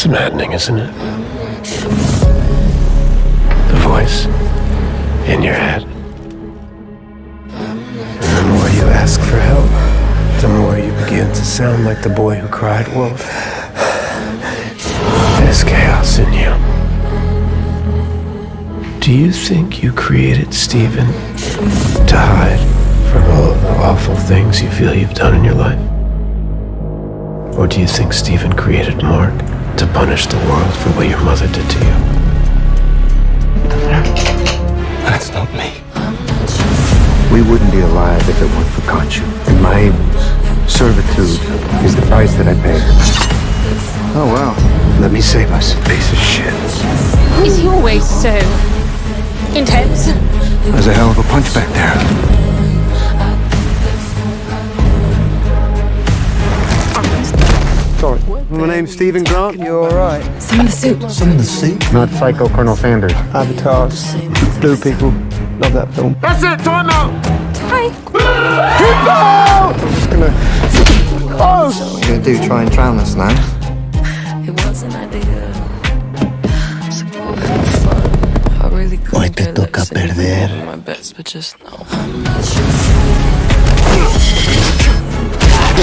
It's maddening, isn't it? The voice in your head. And the more you ask for help, the more you begin to sound like the boy who cried wolf. There's chaos in you. Do you think you created Steven to hide from all of the awful things you feel you've done in your life? Or do you think Steven created Mark to punish the world for what your mother did to you? That's not me. We wouldn't be alive if it weren't for Khonshu. And my servitude is the price that I pay. Oh, wow. Let me save us. Piece of shit. Is he always so intense? There's a hell of a punch back there. My name's Steven Grant. You're alright? Some in the suit. Some in the seat. Not Psycho Colonel Sanders. Avatar. Blue people. Love that film. That's it! Time out! Hi. I'm just gonna... Oh! What are you gonna do? Try and drown us now? It was an idea. Hoy te toca perder.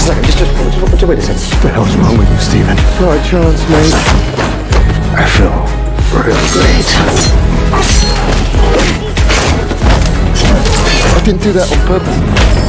Second. Just, just, just, wait a second. What the hell's wrong with you, Steven? Right chance, mate. I feel real great. I didn't do that on purpose.